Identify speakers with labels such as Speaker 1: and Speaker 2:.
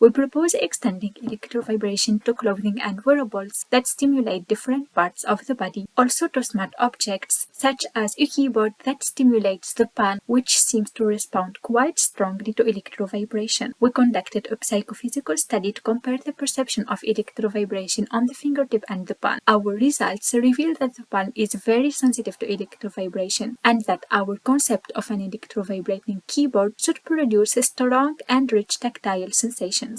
Speaker 1: we propose extending electrovibration to clothing and wearables that stimulate different parts of the body, also to smart objects such as a keyboard that stimulates the palm which seems to respond quite strongly to electrovibration. We conducted a psychophysical study to compare the perception of electrovibration on the fingertip and the palm. Our results reveal that the palm is very sensitive to electrovibration and that our concept of an electrovibrating keyboard should produce a strong and rich tactile sensation.